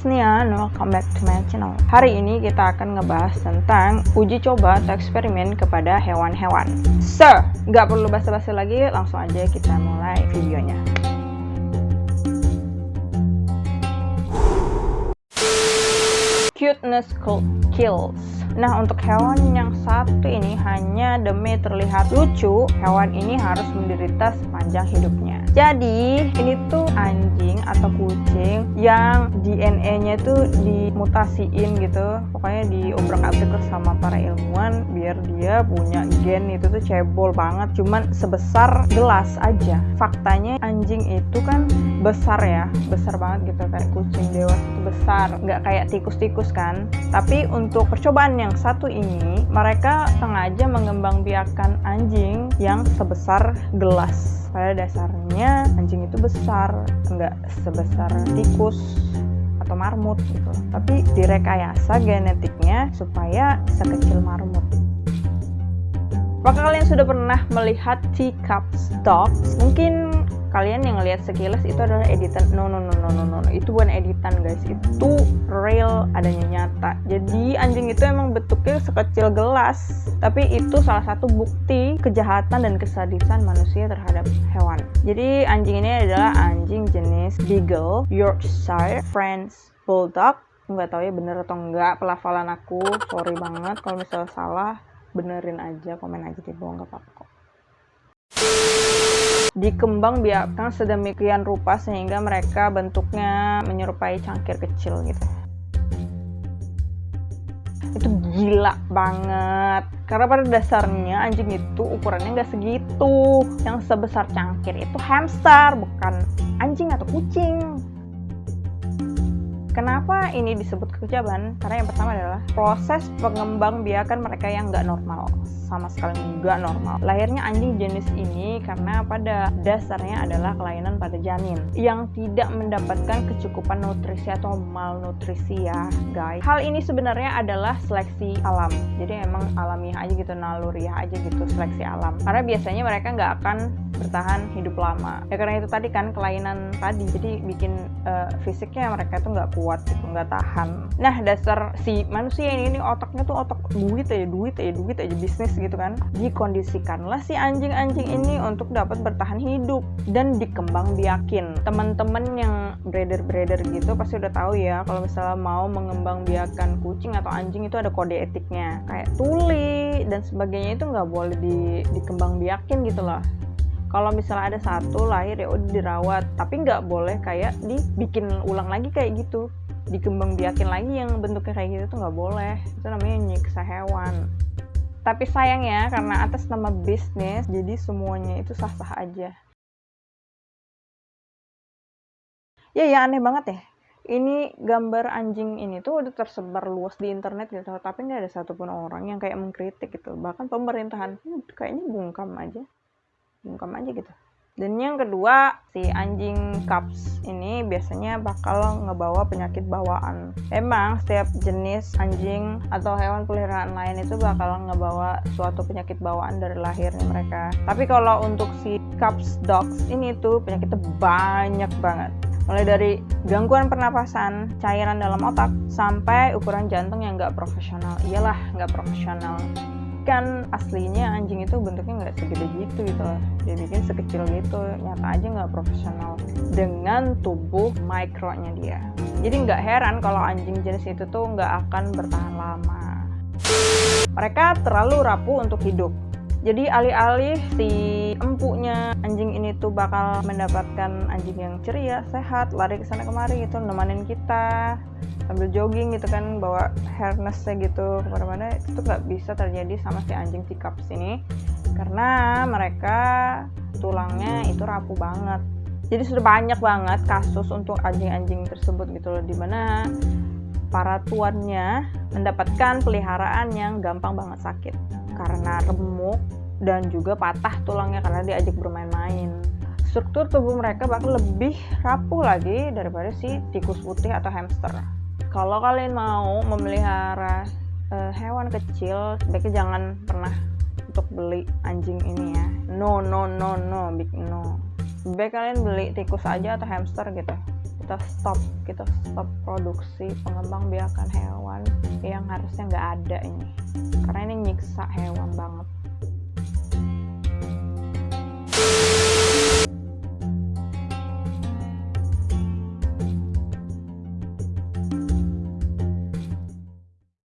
Snian, welcome back to my channel. Hari ini kita akan ngebahas tentang uji coba atau eksperimen kepada hewan-hewan. So, nggak perlu basa-basi lagi, langsung aja kita mulai videonya. Cuteness kills. Nah, untuk hewan yang satu ini hanya demi terlihat lucu, hewan ini harus menderita sepanjang hidupnya. Jadi, ini tuh anjing atau kucing yang DNA-nya tuh dimutasiin gitu. Pokoknya diobrak-abrik sama para ilmuwan biar dia punya gen itu tuh cebol banget, cuman sebesar gelas aja. Faktanya anjing itu kan besar ya, besar banget gitu kayak kucing dewasa itu besar, nggak kayak tikus-tikus kan. Tapi untuk percobaan yang satu ini, mereka sengaja mengembangbiakan anjing yang sebesar gelas. Pada dasarnya anjing itu besar nggak sebesar tikus atau marmut gitu. Tapi direkayasa genetiknya supaya sekecil marmut. Apakah kalian sudah pernah melihat teacups dogs mungkin kalian yang lihat sekilas itu adalah editan no no no no no no itu bukan editan guys. Itu real adanya nyata. Jadi anjing itu emang bentuknya sekecil gelas. Tapi itu salah satu bukti kejahatan dan kesadisan manusia terhadap hewan. Jadi anjing ini adalah anjing jenis beagle yorkshire french bulldog. Nggak tahu ya bener atau enggak pelafalan aku. Sorry banget kalau misalnya salah benerin aja komen aja di bawah nggak apa-apa kok dikembang biarkan sedemikian rupa sehingga mereka bentuknya menyerupai cangkir kecil gitu. Itu gila banget. Karena pada dasarnya anjing itu ukurannya nggak segitu. Yang sebesar cangkir itu hamster bukan anjing atau kucing. Kenapa ini disebut kekejaban? Karena yang pertama adalah proses pengembang biakan mereka yang nggak normal sama sekali nggak normal. Lahirnya anjing jenis ini karena pada dasarnya adalah kelainan pada janin yang tidak mendapatkan kecukupan nutrisi atau malnutrisi ya guys. Hal ini sebenarnya adalah seleksi alam. Jadi emang alamiah aja gitu, naluriah aja gitu seleksi alam. Karena biasanya mereka nggak akan bertahan hidup lama. Ya karena itu tadi kan kelainan tadi, jadi bikin uh, fisiknya mereka tuh nggak kuat gitu, nggak tahan. Nah dasar si manusia ini, ini otaknya tuh otak duit aja, duit aja, duit aja bisnis gitu kan. Dikondisikanlah si anjing-anjing ini untuk dapat bertahan hidup dan dikembang biakin. Teman-teman yang breeder-breeder gitu pasti udah tahu ya kalau misalnya mau mengembang biakan kucing atau anjing itu ada kode etiknya. Kayak tuli dan sebagainya itu nggak boleh di, dikembang biakin gitu loh kalau misalnya ada satu lahir ya udah dirawat. Tapi nggak boleh kayak dibikin ulang lagi kayak gitu. Dikembang biakin lagi yang bentuknya kayak gitu tuh nggak boleh. Itu namanya nyiksa hewan. Tapi sayangnya karena atas nama bisnis jadi semuanya itu sah-sah aja. Ya ya aneh banget ya. Ini gambar anjing ini tuh udah tersebar luas di internet gitu tapi nggak ada satupun orang yang kayak mengkritik gitu. Bahkan pemerintahan kayaknya bungkam aja bungkam aja gitu dan yang kedua, si anjing cups ini biasanya bakal ngebawa penyakit bawaan. Emang setiap jenis anjing atau hewan peliharaan lain itu bakal ngebawa suatu penyakit bawaan dari lahirnya mereka. Tapi kalau untuk si cups dogs ini tuh penyakitnya banyak banget mulai dari gangguan pernapasan, cairan dalam otak, sampai ukuran jantung yang nggak profesional. Iyalah, nggak profesional kan aslinya anjing itu bentuknya nggak segede gitu gitu. Loh dia bikin sekecil gitu nyata aja nggak profesional dengan tubuh mikronya dia. Jadi nggak heran kalau anjing jenis itu tuh nggak akan bertahan lama. Mereka terlalu rapuh untuk hidup jadi alih-alih si empuknya anjing ini tuh bakal mendapatkan anjing yang ceria, sehat, lari ke sana kemari gitu, nemenin kita sambil jogging gitu kan bawa harnessnya gitu ke mana-mana. Itu tuh nggak bisa terjadi sama si anjing pickup sini karena mereka tulangnya itu rapuh banget. Jadi sudah banyak banget kasus untuk anjing-anjing tersebut gitu loh di mana para tuannya mendapatkan peliharaan yang gampang banget sakit karena remuk dan juga patah tulangnya karena diajak bermain-main. Struktur tubuh mereka bakal lebih rapuh lagi daripada si tikus putih atau hamster. Kalau kalian mau memelihara uh, hewan kecil, sebaiknya jangan pernah untuk beli anjing ini ya. No, no, no, no, big no. Baik kalian beli tikus aja atau hamster gitu. Kita stop kita stop produksi pengembang biakan hewan yang harusnya nggak ada ini. Karena ini nyiksa hewan banget